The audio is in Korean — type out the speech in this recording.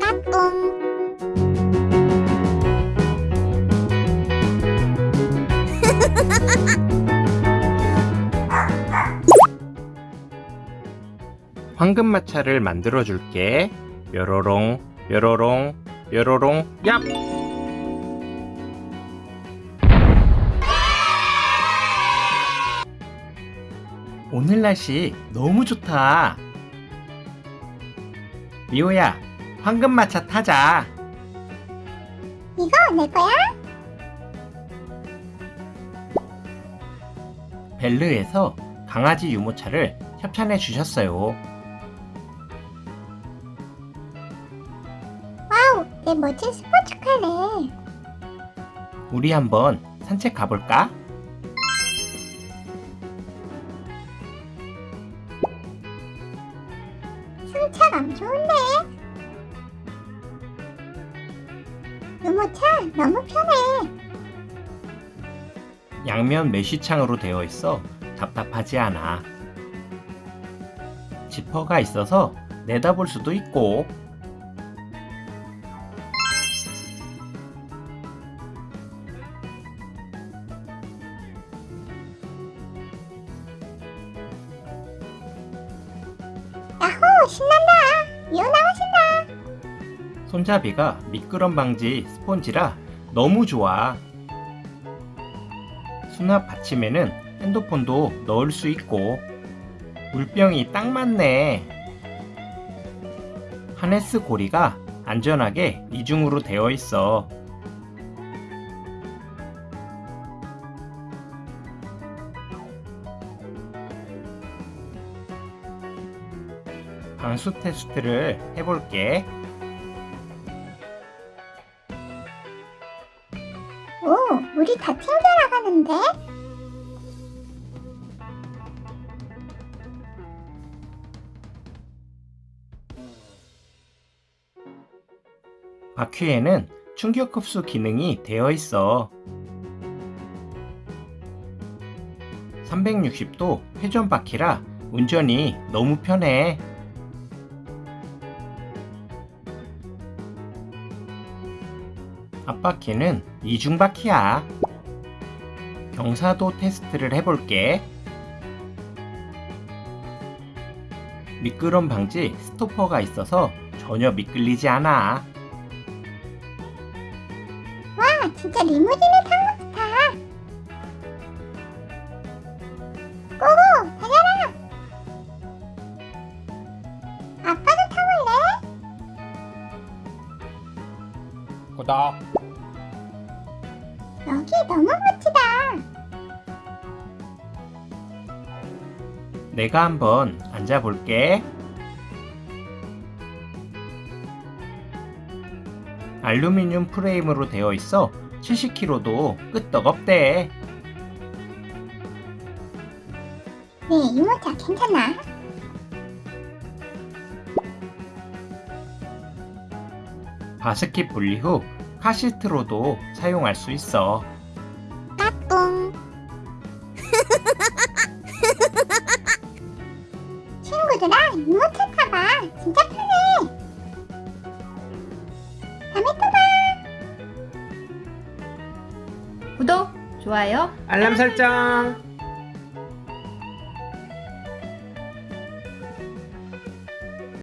까꿍 황금 마차를 만들어 줄게. 뾰로롱, 뾰로롱, 뾰로롱, 얍! 오늘 날씨 너무 좋다. 리오야, 황금마차 타자. 이거 내 거야? 벨르에서 강아지 유모차를 협찬해 주셨어요. wow 내 멋진 스포츠카네 우리 한번 산책 가볼까? 승차감 좋은데? 유모차 너무 편해. 양면 메쉬창으로 되어 있어 답답하지 않아. 지퍼가 있어서 내다볼 수도 있고 신난다 리오 나가신다 손잡이가 미끄럼 방지 스폰지라 너무 좋아. 수납 받침에는 핸드폰도 넣을 수 있고 물병이 딱 맞네. 하네스 고리가 안전하게 이중으로 되어 있어. 방수 테스트를 해볼게. 오 물이 다 튕겨 나가는데 바퀴에는 충격 흡수 기능이 되어 있어. 360도 회전 바퀴라 운전이 너무 편해. 앞바퀴는 이중 바퀴야. 경사도 테스트를 해볼게. 미끄럼 방지 스토퍼가 있어서 전혀 미끌리지 않아. 와 진짜 리무진에 탄 구독. 여기 너무 멋지다 내가 한번 앉아볼게. 알루미늄 프레임으로 되어 있어 70kg도 끄떡없대. 네 유모차 괜찮아 바스킷 분리 후 카시트로도 사용할 수 있어. 까꿍 친구들아 유모차 타봐 진짜 편해 다음에 또 봐. 구독, 좋아요 알람 설정.